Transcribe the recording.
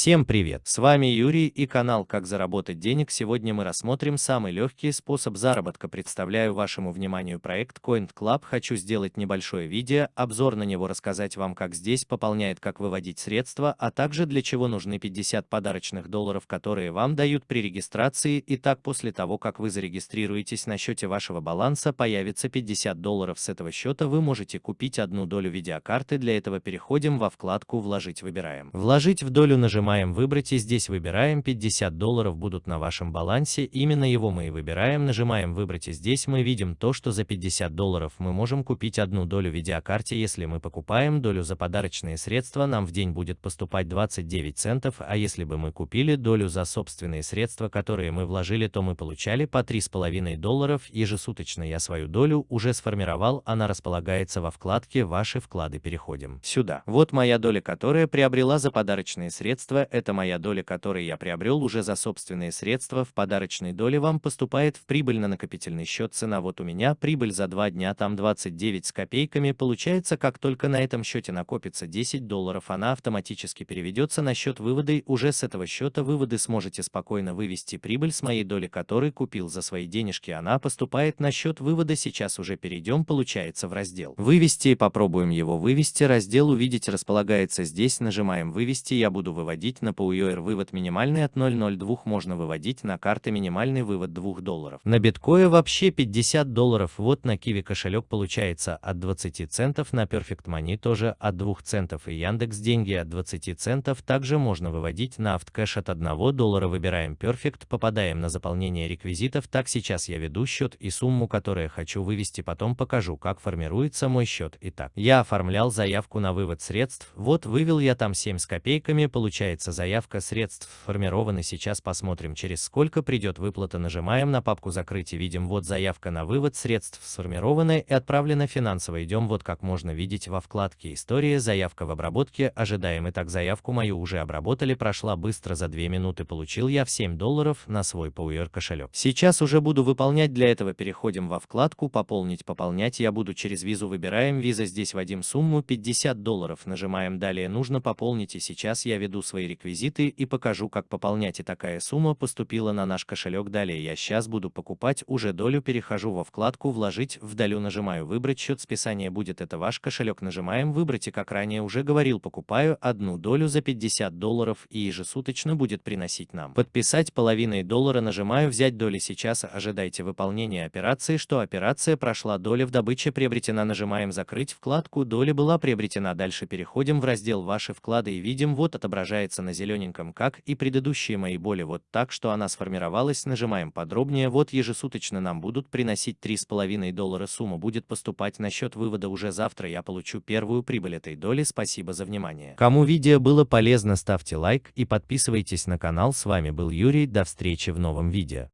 Всем привет! С вами Юрий и канал Как заработать денег. Сегодня мы рассмотрим самый легкий способ заработка. Представляю вашему вниманию проект Coin Club. Хочу сделать небольшое видео, обзор на него рассказать вам как здесь пополняет, как выводить средства, а также для чего нужны 50 подарочных долларов, которые вам дают при регистрации. Итак, после того, как вы зарегистрируетесь на счете вашего баланса, появится 50 долларов с этого счета. Вы можете купить одну долю видеокарты. Для этого переходим во вкладку «Вложить» выбираем. «Вложить в долю» нажимаем Нажимаем «Выбрать» и здесь выбираем 50 долларов будут на вашем балансе, именно его мы и выбираем, нажимаем «Выбрать» и здесь мы видим то, что за 50 долларов мы можем купить одну долю видеокарте, если мы покупаем долю за подарочные средства, нам в день будет поступать 29 центов, а если бы мы купили долю за собственные средства, которые мы вложили, то мы получали по 3,5 долларов ежесуточно. Я свою долю уже сформировал, она располагается во вкладке «Ваши вклады». Переходим сюда. Вот моя доля, которая приобрела за подарочные средства средства – это моя доля, которую я приобрел уже за собственные средства. В подарочной доле вам поступает в прибыль на накопительный счет цена. Вот у меня прибыль за два дня там 29 с копейками. Получается, как только на этом счете накопится 10 долларов, она автоматически переведется на счет вывода. И уже с этого счета выводы сможете спокойно вывести прибыль с моей доли, которую купил за свои денежки. Она поступает на счет вывода. Сейчас уже перейдем, получается, в раздел. Вывести. Попробуем его вывести. Раздел увидеть располагается здесь. Нажимаем вывести. Я буду выводить выводить на PUER вывод минимальный от 0.02 можно выводить на карты минимальный вывод 2 долларов. На биткоин вообще 50 долларов, вот на Kiwi кошелек получается от 20 центов, на Perfect Money тоже от 2 центов и Яндекс деньги от 20 центов, также можно выводить на Автокэш от 1 доллара, выбираем Perfect, попадаем на заполнение реквизитов, так сейчас я веду счет и сумму, которую хочу вывести, потом покажу, как формируется мой счет. Итак, я оформлял заявку на вывод средств, вот вывел я там 7 с копейками, получается получается заявка средств формированы. Сейчас посмотрим, через сколько придет выплата. Нажимаем на папку закрыть и видим вот заявка на вывод средств сформирована и отправлена финансово. Идем вот как можно видеть во вкладке история, заявка в обработке. Ожидаем. Итак, заявку мою уже обработали, прошла быстро за 2 минуты. Получил я в 7 долларов на свой PUR кошелек. Сейчас уже буду выполнять. Для этого переходим во вкладку пополнить. Пополнять я буду через визу. Выбираем виза. Здесь вводим сумму 50 долларов. Нажимаем далее нужно пополнить и сейчас я веду свои реквизиты и покажу, как пополнять. И такая сумма поступила на наш кошелек. Далее я сейчас буду покупать уже долю, перехожу во вкладку «Вложить в долю», нажимаю «Выбрать счет списания будет это ваш кошелек», нажимаем «Выбрать» и как ранее уже говорил, покупаю одну долю за 50 долларов и ежесуточно будет приносить нам. Подписать половиной доллара нажимаю «Взять доли» сейчас, ожидайте выполнения операции, что операция прошла, доля в добыче приобретена, нажимаем «Закрыть вкладку», доля была приобретена, дальше переходим в раздел «Ваши вклады» и видим вот отображается отображается на зелененьком, как и предыдущие мои боли, вот так, что она сформировалась, нажимаем подробнее, вот ежесуточно нам будут приносить 3,5 доллара, сумма будет поступать на счет вывода уже завтра, я получу первую прибыль этой доли, спасибо за внимание. Кому видео было полезно, ставьте лайк и подписывайтесь на канал, с вами был Юрий, до встречи в новом видео.